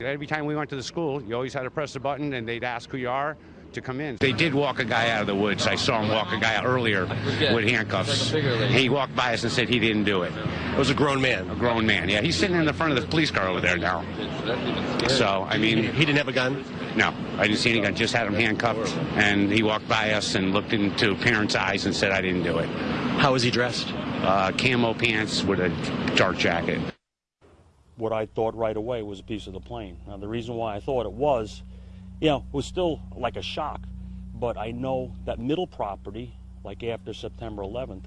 Every time we went to the school, you always had to press the button and they'd ask who you are to come in. They did walk a guy out of the woods. I saw him walk a guy out earlier with handcuffs. He walked by us and said he didn't do it. It was a grown man. A grown man, yeah. He's sitting in the front of the police car over there now. So, I mean, He didn't have a gun. no, I didn't see any gun. Just had him handcuffed. And he walked by us and looked into parents' eyes and said, I didn't do it. How was he dressed? Uh, camo pants with a dark jacket. What I thought right away was a piece of the plane. Now, the reason why I thought it was, you know, was still like a shock, but I know that middle property, like after September 11th,